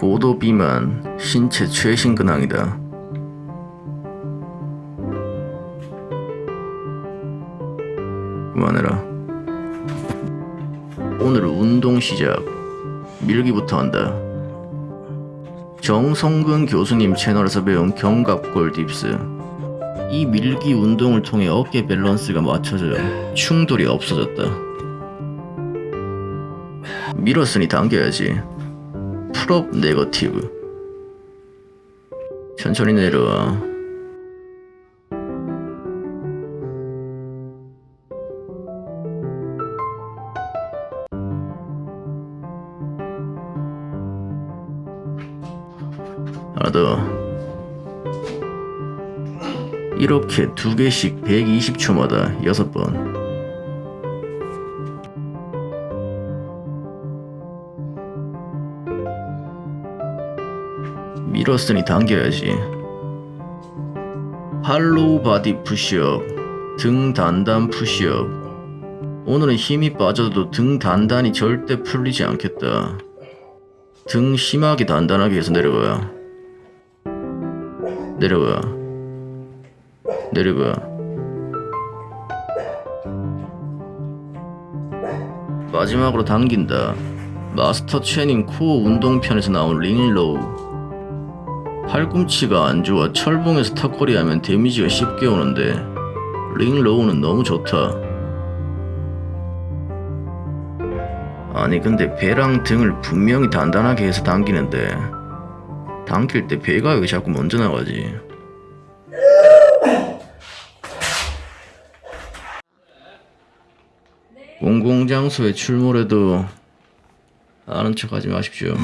고도 비만 신체 최신 근황이다. 그만해라. 오늘 운동 시작. 밀기부터 한다. 정성근 교수님 채널에서 배운 견갑골 딥스. 이 밀기 운동을 통해 어깨 밸런스가 맞춰져 충돌이 없어졌다. 밀었으니 당겨야지. 풀업 네거티브. 천천히 내려와. 하나 더. 이렇게 두 개씩 120초마다 6번. 밀었으니 당겨야지. hollow body 푸시업, 등 단단 푸시업. 오늘은 힘이 빠져도 등 단단이 절대 풀리지 않겠다. 등 심하게 단단하게 해서 내려가. 내려가. 내려가. 마지막으로 당긴다. 마스터 체닝 코어 운동편에서 나온 ring row. 팔꿈치가 안 좋아 철봉에서 턱걸이 하면 데미지가 쉽게 오는데 ring row는 너무 좋다. 아니 근데 배랑 등을 분명히 단단하게 해서 당기는데 당길 때 배가 왜 자꾸 먼저 나가지? 공공장소에 출몰해도 아는 척하지 마십시오.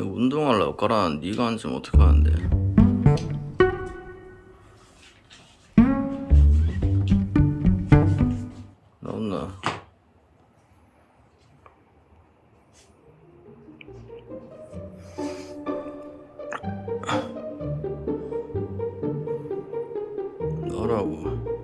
운동할래 엇가라는 네가 앉으면 어떡하는데? 나온나. 너라고.